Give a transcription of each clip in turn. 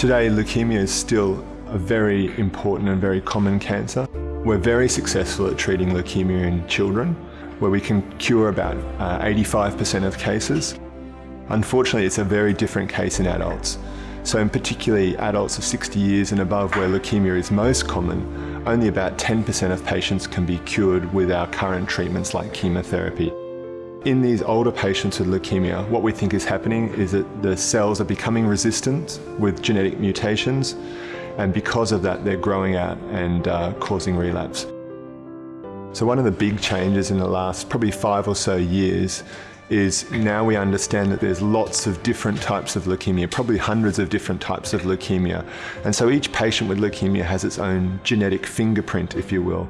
Today, leukemia is still a very important and very common cancer. We're very successful at treating leukemia in children, where we can cure about 85% uh, of cases. Unfortunately, it's a very different case in adults. So in particularly adults of 60 years and above where leukemia is most common, only about 10% of patients can be cured with our current treatments like chemotherapy. In these older patients with leukemia, what we think is happening is that the cells are becoming resistant with genetic mutations, and because of that, they're growing out and uh, causing relapse. So one of the big changes in the last probably five or so years is now we understand that there's lots of different types of leukemia, probably hundreds of different types of leukemia. And so each patient with leukemia has its own genetic fingerprint, if you will.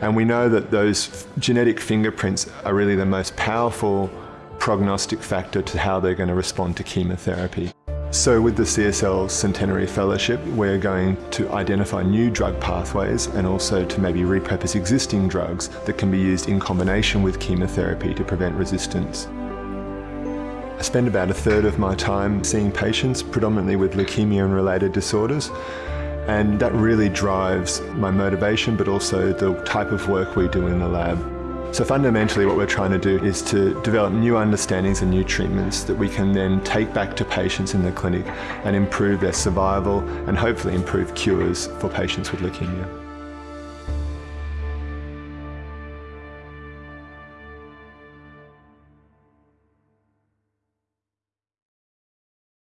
And we know that those genetic fingerprints are really the most powerful prognostic factor to how they're going to respond to chemotherapy. So with the CSL Centenary Fellowship, we're going to identify new drug pathways and also to maybe repurpose existing drugs that can be used in combination with chemotherapy to prevent resistance. Spend about a third of my time seeing patients, predominantly with leukemia and related disorders, and that really drives my motivation but also the type of work we do in the lab. So fundamentally what we're trying to do is to develop new understandings and new treatments that we can then take back to patients in the clinic and improve their survival and hopefully improve cures for patients with leukemia.